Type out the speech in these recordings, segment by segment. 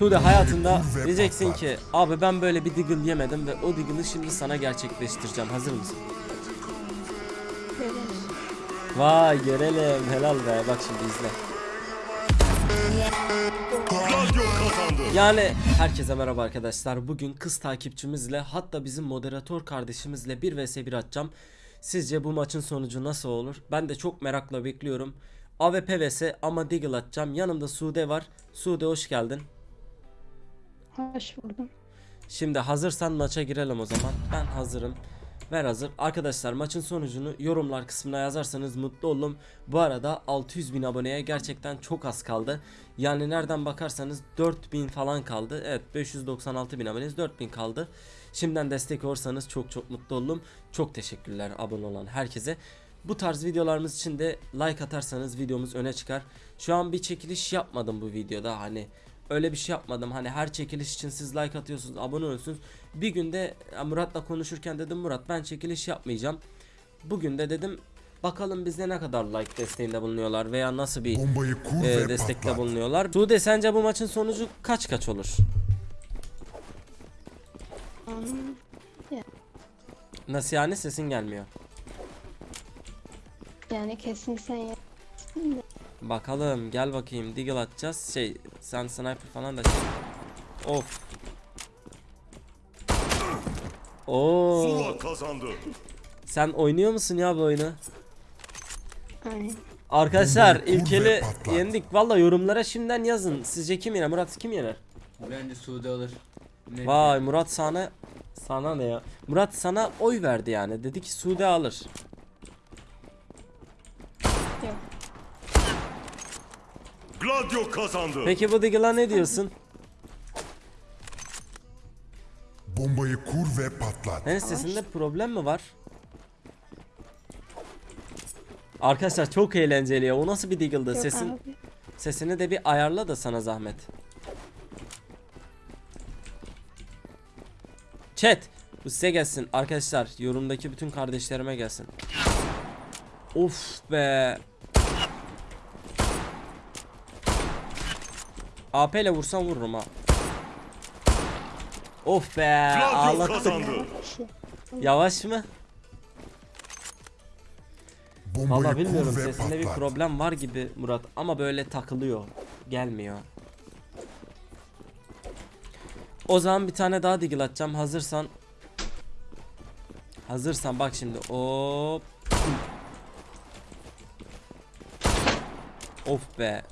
Sude hayatında diyeceksin ki abi ben böyle bir Deagle yemedim ve o Deagle'ı şimdi sana gerçekleştireceğim. Hazır mısın? Vay görelim helal be bak şimdi izle. Yani herkese merhaba arkadaşlar. Bugün kız takipçimizle hatta bizim moderatör kardeşimizle 1 vs 1 atacağım. Sizce bu maçın sonucu nasıl olur? Ben de çok merakla bekliyorum. AWP vs ama Deagle atacağım. Yanımda Sude var. Sude hoş geldin. Hoş buldum. Şimdi hazırsan maça girelim o zaman. Ben hazırım. Ver hazır. Arkadaşlar maçın sonucunu yorumlar kısmına yazarsanız mutlu olurum. Bu arada 600 bin aboneye gerçekten çok az kaldı. Yani nereden bakarsanız 4000 falan kaldı. Evet 596 bin aboneyiz 4000 kaldı. Şimdiden destek olursanız çok çok mutlu olurum. Çok teşekkürler abone olan herkese. Bu tarz videolarımız için de like atarsanız videomuz öne çıkar. Şu an bir çekiliş yapmadım bu videoda hani öyle bir şey yapmadım. Hani her çekiliş için siz like atıyorsunuz, abone oluyorsunuz. Bir günde Murat'la konuşurken dedim Murat ben çekiliş yapmayacağım. Bugün de dedim bakalım bize ne kadar like desteğinde bulunuyorlar veya nasıl bir Bombayı kur e, ve destekte patlat. bulunuyorlar. Sude sence bu maçın sonucu kaç kaç olur? Nasıl yani sesin gelmiyor. Yani kesin sen yapsın da. Bakalım gel bakayım deagle atacağız. Şey sen sniper falan da şey. Of. Oo. Kazandı. Sen oynuyor musun ya bu oyunu? Aynen. Arkadaşlar ilkeli yendik. Valla yorumlara şimdiden yazın. Sizce kim yener? Murat kim yener? Bence Suudi alır. Net Vay Murat sana sana ne ya? Murat sana oy verdi yani. Dedi ki Sude alır. Yok. Gladio kazandı. Peki bu Diggle'a ne diyorsun? Bombayı kur ve patlat. Senin sesinde problem mi var? Arkadaşlar çok eğlenceli ya. O nasıl bir Diggle'dı? Yok Sesin abi. sesini de bir ayarla da sana zahmet. Chat bu size gelsin arkadaşlar yorumdaki bütün kardeşlerime gelsin. Of be. AP ile vursam vururum ha. Of be ağlattık. Yavaş mı? Valla bilmiyorum sesinde bir problem var gibi Murat ama böyle takılıyor. Gelmiyor. O zaman bir tane daha digil atacağım hazırsan. Hazırsan bak şimdi. Hop. Of be.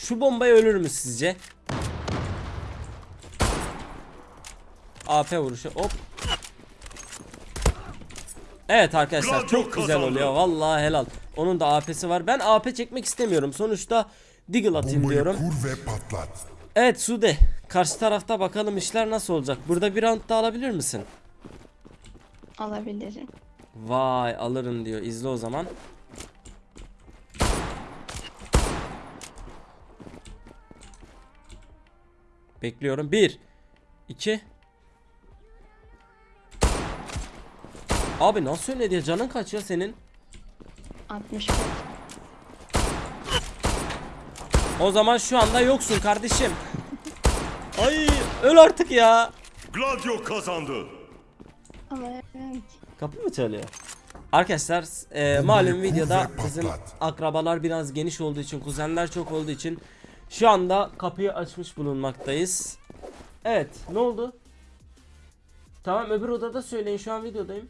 Şu bombaya ölür mü sizce? AP vuruşu hop. Evet arkadaşlar çok güzel oluyor. Vallahi helal. Onun da AP'si var. Ben AP çekmek istemiyorum. Sonuçta Deagle atayım Bombayı diyorum. kur ve patlat. Evet Sude. Karşı tarafta bakalım işler nasıl olacak. Burada bir round daha alabilir misin? alabilirim. Vay alırım diyor. İzle o zaman. Bekliyorum. 1 2 Abi nasıl öyle diye canın kaç ya senin? 65. O zaman şu anda yoksun kardeşim. Ay öl artık ya. Gladio kazandı. Ama evet. Kapı mı çalıyor? Arkadaşlar e, malum videoda bizim akrabalar biraz geniş olduğu için kuzenler çok olduğu için şu anda kapıyı açmış bulunmaktayız. Evet ne oldu? Tamam öbür odada söyleyin şu an videodayım.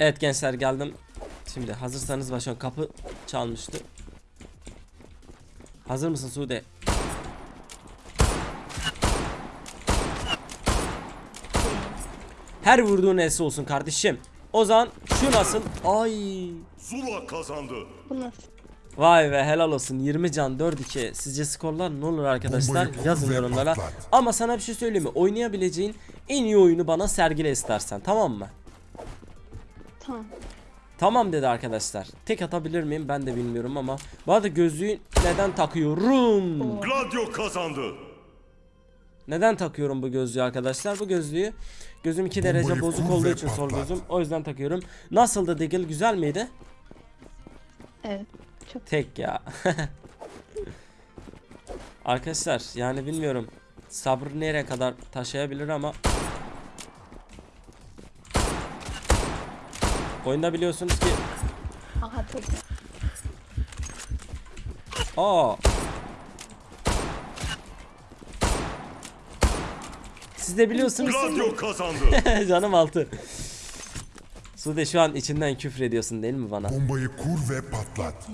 Evet gençler geldim. Şimdi hazırsanız başlayalım. Kapı çalmıştı. Hazır mısın Sude? Her vurduğun esi olsun kardeşim. O zaman şu nasıl? Ay. Zula kazandı. Bu nasıl? Vay be helal olsun. 20 can 4-2 Sizce skorlar ne olur arkadaşlar? Yazın yorumlara. Ama sana bir şey söyleyeyim mi? Oynayabileceğin en iyi oyunu bana sergile istersen tamam mı? Tamam. Tamam dedi arkadaşlar. Tek atabilir miyim? Ben de bilmiyorum ama. Bu arada gözlüğü neden takıyorum. Gladio kazandı. Neden takıyorum bu gözlüğü arkadaşlar? Bu gözlüğü Gözüm 2 derece bozuk olduğu için sol gözüm o yüzden takıyorum. Nasıldı Diggle? Güzel miydi Evet. Çok Tek ya Arkadaşlar yani bilmiyorum sabrı nereye kadar taşıyabilir ama Oyunda biliyorsunuz ki Aha çok Aa. Siz de biliyorsunuz. Gladio kazandı. Canım altı. Sude şu an içinden küfür ediyorsun değil mi bana? Bombayı kur ve patlat.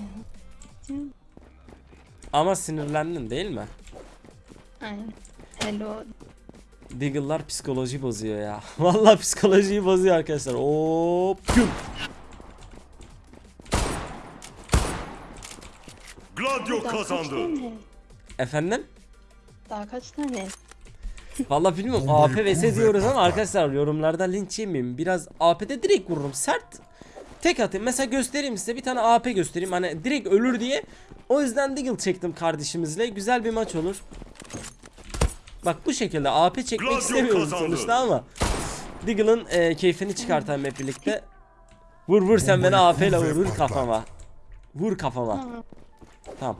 Ama sinirlendin değil mi? Aynen. Hello. Diggle'lar psikoloji bozuyor ya. Vallahi psikolojiyi bozuyor arkadaşlar. Hop. Gladio kazandı. Efendim? Daha kaç tane? Vallahi bilmiyorum. AP vs diyoruz ama arkadaşlar yorumlarda linç yemeyeyim. Biraz AP'de direkt vururum. Sert. Tek atayım. Mesela göstereyim size bir tane AP göstereyim. Hani direkt ölür diye. O yüzden Diggle çektim kardeşimizle. Güzel bir maç olur. Bak bu şekilde AP çekmek Gladio istemiyorum kazandı. sonuçta ama Diggle'ın e, keyfini çıkartalım hep birlikte. Vur vur sen beni AP ile vur vur kafama. Vur kafama. Tamam.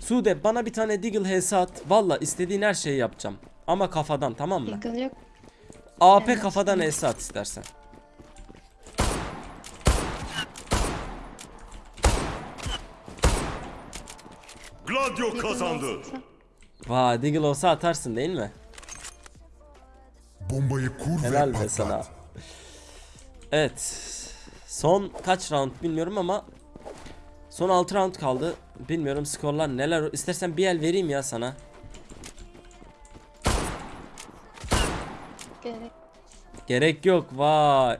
Sude bana bir tane Diggle HS at. Valla istediğin her şeyi yapacağım. Ama kafadan tamam mı? Eagle yok. AP Evet. kafadan HS at istersen. Gladio kazandı. Vay Diggle olsa atarsın değil mi? Bombayı kur Helal ve be patlat. sana. Evet. Son kaç round bilmiyorum ama son 6 round kaldı. Bilmiyorum skorlar neler. İstersen bir el vereyim ya sana. Gerek. Gerek yok. Vay.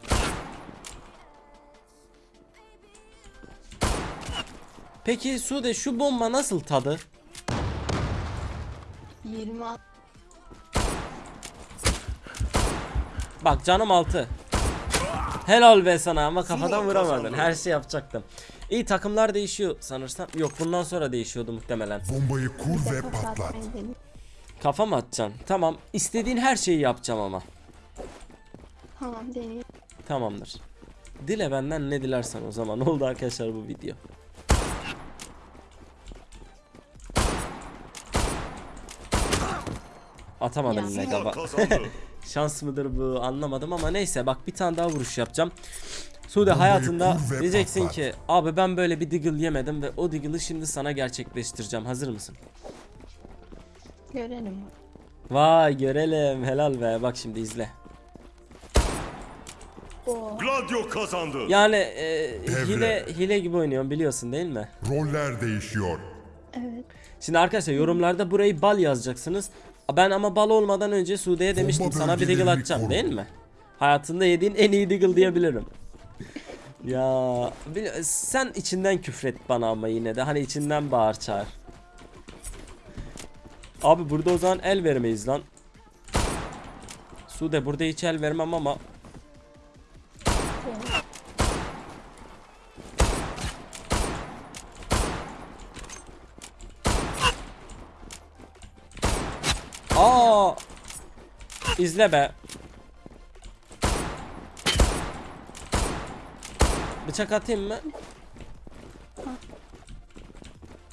Peki Sude şu bomba nasıl tadı? 20 at. Bak canım altı. Helal be sana ama kafadan vuramadın. Her şey yapacaktım. İyi takımlar değişiyor sanırsam. Yok bundan sonra değişiyordu muhtemelen. Bombayı kur ve patlat. Kafa mı atacaksın? Tamam. İstediğin her şeyi yapacağım ama. Tamam deneyeyim. Tamamdır. Dile benden ne dilersen o zaman. Oldu arkadaşlar bu video. Atamadım gaba. kazandı. Şans mıdır bu anlamadım ama neyse bak bir tane daha vuruş yapacağım. Sude hayatında diyeceksin ki abi ben böyle bir diggle yemedim ve o diggle'ı şimdi sana gerçekleştireceğim. Hazır mısın? Görelim. Vay görelim helal be bak şimdi izle. Gladio kazandı. Yani e, Devre. hile hile gibi oynuyorum biliyorsun değil mi? Roller değişiyor. Evet. Şimdi arkadaşlar yorumlarda burayı bal yazacaksınız. Ben ama bal olmadan önce Sude'ye demiştim Bomba sana bir bölgelerini atacağım koru. değil mi? Hayatında yediğin en iyi diggle diyebilirim. ya sen içinden küfret bana ama yine de hani içinden bağır çağır. Abi burada o zaman el vermeyiz lan. Sude burada hiç el vermem ama Aa! İzle be. Bıçak atayım mı?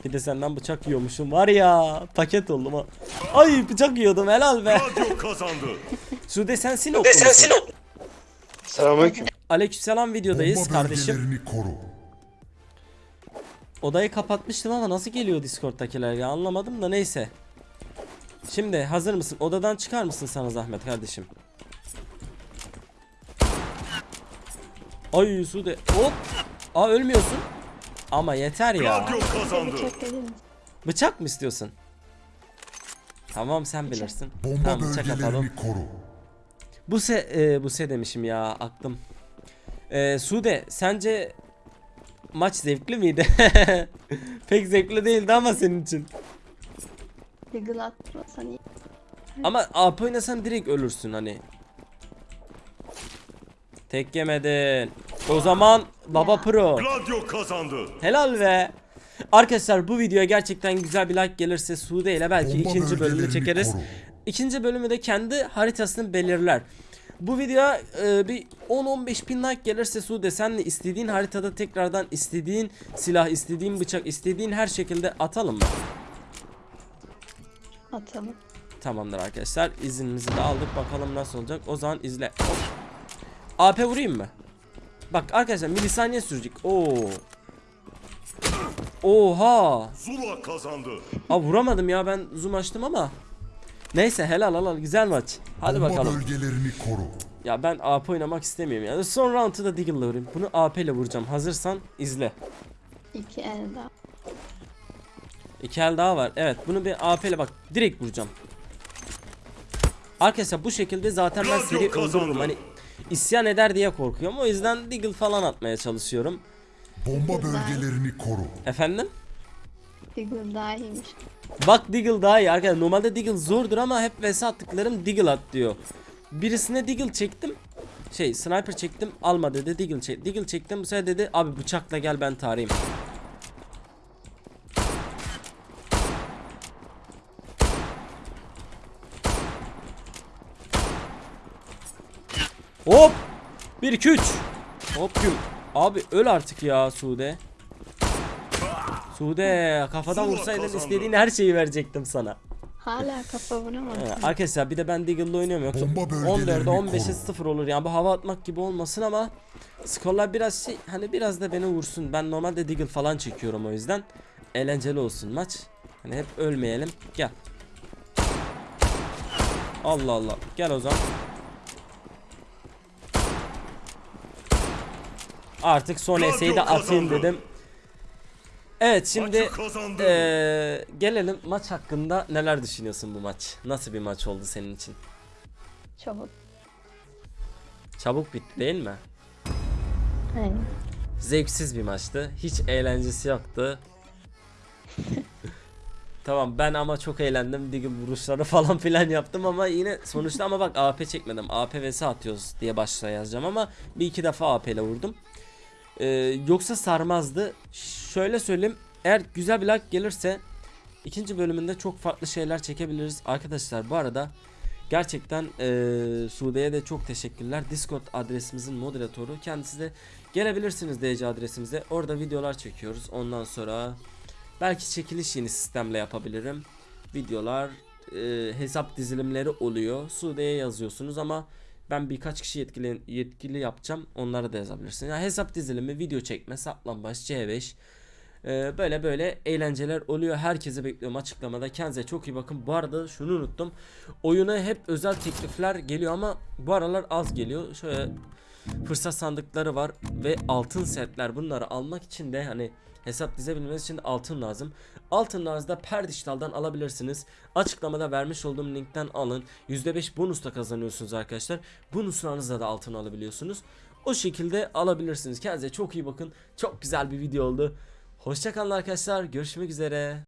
Bir de senden bıçak yiyormuşum var ya paket oldum ha. Ay bıçak yiyordum helal be. Gladio kazandı. Sude sen musun? Selamünaleyküm. Aleykümselam videodayız Bomba kardeşim. koru. Odayı kapatmıştım ama nasıl geliyor Discord'takiler ya anlamadım da neyse. Şimdi hazır mısın? Odadan çıkar mısın sana zahmet kardeşim? Ay Sude hop. Aa ölmüyorsun. Ama yeter ya. Bıçak mı istiyorsun? Tamam sen bilirsin. Bomba tamam bıçak atalım. koru. Bu se e, bu se demişim ya aklım. E, Sude sence maç zevkli miydi? Pek zevkli değildi ama senin için. Eagle atmasan iyi. Ama AP oynasan direkt ölürsün hani. Tek yemedin. O zaman Baba Ya. Pro. Gladio kazandı. Helal be. Arkadaşlar bu videoya gerçekten güzel bir like gelirse Sude ile belki Bomba ikinci bölümü çekeriz. koru. İkinci bölümü de kendi haritasını belirler. Bu videoya e, bir 10-15 bin like gelirse Sude senle istediğin haritada tekrardan istediğin silah, istediğin bıçak, istediğin her şekilde atalım mı? Atalım. Tamamdır arkadaşlar. İznimizi de aldık. Bakalım nasıl olacak. O zaman izle. Hop. AP vurayım mı? Bak arkadaşlar milisaniye sürecek. Oo. Oha. Zula kazandı. Aa vuramadım ya ben zoom açtım ama. Neyse helal helal güzel maç. Hadi Bomba bakalım. bölgelerini koru. Ya ben AP oynamak istemiyorum yani. Son round'u da Deagle'la vurayım. Bunu AP ile vuracağım. Hazırsan izle. İki el daha. İki el daha var. Evet bunu bir AP ile bak direkt vuracağım. Arkadaşlar bu şekilde zaten ben seri öldürürüm. Hani isyan eder diye korkuyorum. O yüzden Deagle falan atmaya çalışıyorum. Bomba bölgelerini koru. Efendim? Diggle daha iyiymiş. Bak Deagle daha iyi arkadaşlar. Normalde Deagle zordur ama hep vs attıklarım Deagle at diyor. Birisine Deagle çektim. Şey sniper çektim alma dedi Deagle çek. Deagle çektim bu sefer dedi abi bıçakla gel ben tarayayım. Hop 1 2 3 Hop güm Abi öl artık ya Sude Sude kafadan vursaydın istediğin her şeyi verecektim sana. Hala kafa vuramadım. Ee, arkadaşlar bir de ben Deagle'la oynuyorum yoksa Bomba bölgelerini 14'e 15'e koru. 0 olur yani bu hava atmak gibi olmasın ama skorlar biraz şey hani biraz da beni vursun. Ben normalde Deagle falan çekiyorum o yüzden eğlenceli olsun maç. Hani hep ölmeyelim. Gel. Allah Allah. Gel o zaman. Artık son eseyi de atayım dedim. Evet şimdi ee, gelelim maç hakkında neler düşünüyorsun bu maç? Nasıl bir maç oldu senin için? Çabuk. Çabuk bitti değil mi? Aynen. Zevksiz bir maçtı. Hiç eğlencesi yoktu. tamam ben ama çok eğlendim. Diggle vuruşları falan filan yaptım ama yine sonuçta ama bak AP çekmedim. AP vs atıyoruz diye başta yazacağım ama bir iki defa AP ile vurdum. Ee, yoksa sarmazdı. Şöyle söyleyeyim. Eğer güzel bir like gelirse ikinci bölümünde çok farklı şeyler çekebiliriz. Arkadaşlar bu arada gerçekten eee Sude'ye de çok teşekkürler. Discord adresimizin moderatörü. Kendisi de gelebilirsiniz DC adresimize. Orada videolar çekiyoruz. Ondan sonra belki çekiliş yeni sistemle yapabilirim. Videolar, eee, hesap dizilimleri oluyor. Sude'ye yazıyorsunuz ama ben birkaç kişi yetkili, yetkili yapacağım. Onlara da yazabilirsiniz. Yani hesap dizilimi, video çekme, saklambaç, C5, ee, böyle böyle eğlenceler oluyor. Herkese bekliyorum açıklamada. Kendinize çok iyi bakın. Bu arada şunu unuttum. Oyuna hep özel teklifler geliyor ama bu aralar az geliyor. Şöyle fırsat sandıkları var ve altın setler. Bunları almak için de hani hesap dizebilmeniz için altın lazım. Altınlarınızı da Perdiştal'dan alabilirsiniz. Açıklamada vermiş olduğum linkten alın. %5 bonus da kazanıyorsunuz arkadaşlar. Bonuslarınızla da altın alabiliyorsunuz. O şekilde alabilirsiniz. Kendinize çok iyi bakın. Çok güzel bir video oldu. Hoşçakalın arkadaşlar. Görüşmek üzere.